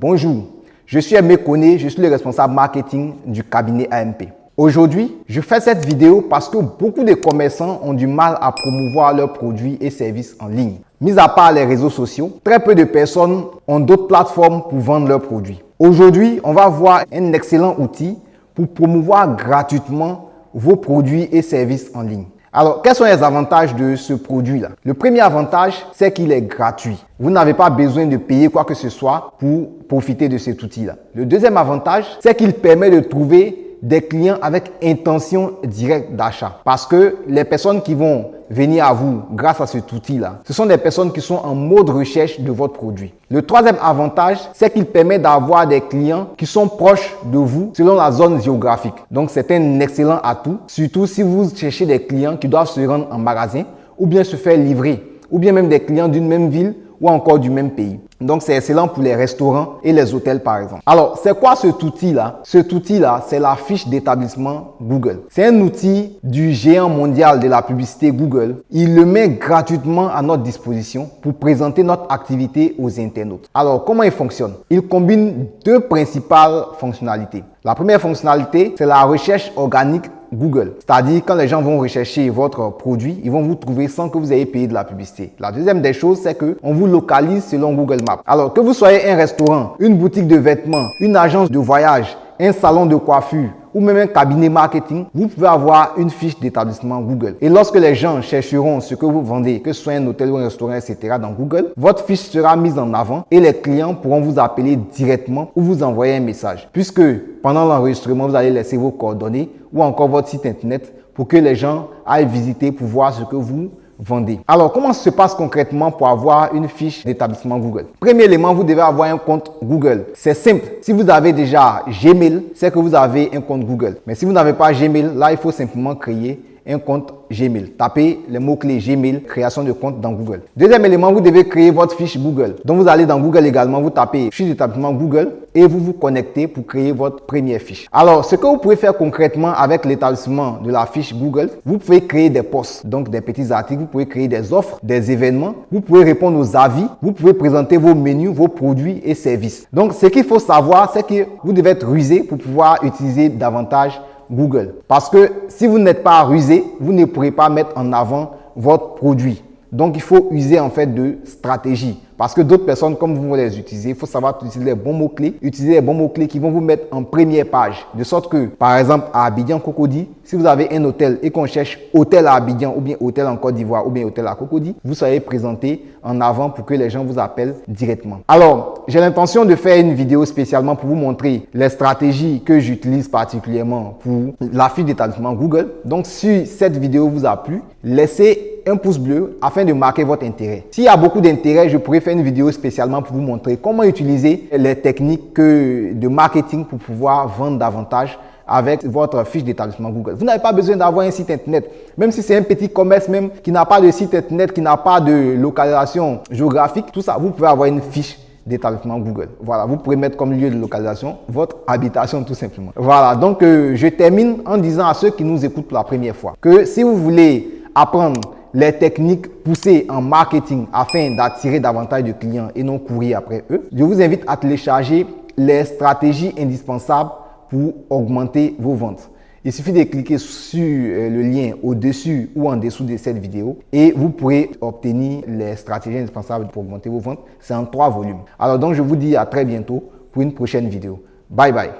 Bonjour, je suis Aimé Koné, je suis le responsable marketing du cabinet AMP. Aujourd'hui, je fais cette vidéo parce que beaucoup de commerçants ont du mal à promouvoir leurs produits et services en ligne. Mis à part les réseaux sociaux, très peu de personnes ont d'autres plateformes pour vendre leurs produits. Aujourd'hui, on va voir un excellent outil pour promouvoir gratuitement vos produits et services en ligne. Alors, quels sont les avantages de ce produit-là? Le premier avantage, c'est qu'il est gratuit. Vous n'avez pas besoin de payer quoi que ce soit pour profiter de cet outil-là. Le deuxième avantage, c'est qu'il permet de trouver des clients avec intention directe d'achat. Parce que les personnes qui vont venir à vous grâce à cet outil-là, ce sont des personnes qui sont en mode recherche de votre produit. Le troisième avantage, c'est qu'il permet d'avoir des clients qui sont proches de vous selon la zone géographique. Donc, c'est un excellent atout, surtout si vous cherchez des clients qui doivent se rendre en magasin ou bien se faire livrer, ou bien même des clients d'une même ville ou encore du même pays. Donc, c'est excellent pour les restaurants et les hôtels, par exemple. Alors, c'est quoi cet outil-là? Cet outil-là, c'est la fiche d'établissement Google. C'est un outil du géant mondial de la publicité Google. Il le met gratuitement à notre disposition pour présenter notre activité aux internautes. Alors, comment il fonctionne? Il combine deux principales fonctionnalités. La première fonctionnalité, c'est la recherche organique Google. C'est-à-dire, quand les gens vont rechercher votre produit, ils vont vous trouver sans que vous ayez payé de la publicité. La deuxième des choses, c'est qu'on vous localise selon Google Maps. Alors, que vous soyez un restaurant, une boutique de vêtements, une agence de voyage, un salon de coiffure ou même un cabinet marketing, vous pouvez avoir une fiche d'établissement Google. Et lorsque les gens chercheront ce que vous vendez, que ce soit un hôtel ou un restaurant, etc. dans Google, votre fiche sera mise en avant et les clients pourront vous appeler directement ou vous envoyer un message. Puisque pendant l'enregistrement, vous allez laisser vos coordonnées ou encore votre site internet pour que les gens aillent visiter pour voir ce que vous vendez. Alors, comment se passe concrètement pour avoir une fiche d'établissement Google? Premier élément, vous devez avoir un compte Google. C'est simple. Si vous avez déjà Gmail, c'est que vous avez un compte Google. Mais si vous n'avez pas Gmail, là, il faut simplement créer un compte Gmail. Tapez le mot-clé Gmail, création de compte dans Google. Deuxième élément, vous devez créer votre fiche Google. Donc, vous allez dans Google également, vous tapez fiche d'établissement Google et vous vous connectez pour créer votre première fiche. Alors, ce que vous pouvez faire concrètement avec l'établissement de la fiche Google, vous pouvez créer des posts, donc des petits articles, vous pouvez créer des offres, des événements, vous pouvez répondre aux avis, vous pouvez présenter vos menus, vos produits et services. Donc, ce qu'il faut savoir, c'est que vous devez être rusé pour pouvoir utiliser davantage Google. Parce que si vous n'êtes pas rusé, vous ne pourrez pas mettre en avant votre produit. Donc, il faut user en fait de stratégie. Parce que d'autres personnes, comme vous les utiliser, il faut savoir utiliser les bons mots-clés, utiliser les bons mots-clés qui vont vous mettre en première page. De sorte que, par exemple, à Abidjan Cocody, si vous avez un hôtel et qu'on cherche hôtel à Abidjan ou bien hôtel en Côte d'Ivoire ou bien hôtel à Cocody, vous soyez présenté en avant pour que les gens vous appellent directement. Alors, j'ai l'intention de faire une vidéo spécialement pour vous montrer les stratégies que j'utilise particulièrement pour la fiche d'établissement Google. Donc, si cette vidéo vous a plu, laissez un pouce bleu afin de marquer votre intérêt. S'il y a beaucoup d'intérêt, je pourrais faire une vidéo spécialement pour vous montrer comment utiliser les techniques de marketing pour pouvoir vendre davantage avec votre fiche d'établissement Google. Vous n'avez pas besoin d'avoir un site internet. Même si c'est un petit commerce même qui n'a pas de site internet, qui n'a pas de localisation géographique, tout ça, vous pouvez avoir une fiche d'établissement Google. Voilà, vous pouvez mettre comme lieu de localisation votre habitation tout simplement. Voilà, donc euh, je termine en disant à ceux qui nous écoutent pour la première fois que si vous voulez apprendre les techniques poussées en marketing afin d'attirer davantage de clients et non courir après eux, je vous invite à télécharger les stratégies indispensables pour augmenter vos ventes. Il suffit de cliquer sur euh, le lien au-dessus ou en dessous de cette vidéo et vous pourrez obtenir les stratégies indispensables pour augmenter vos ventes. C'est en trois volumes. Alors donc, je vous dis à très bientôt pour une prochaine vidéo. Bye bye.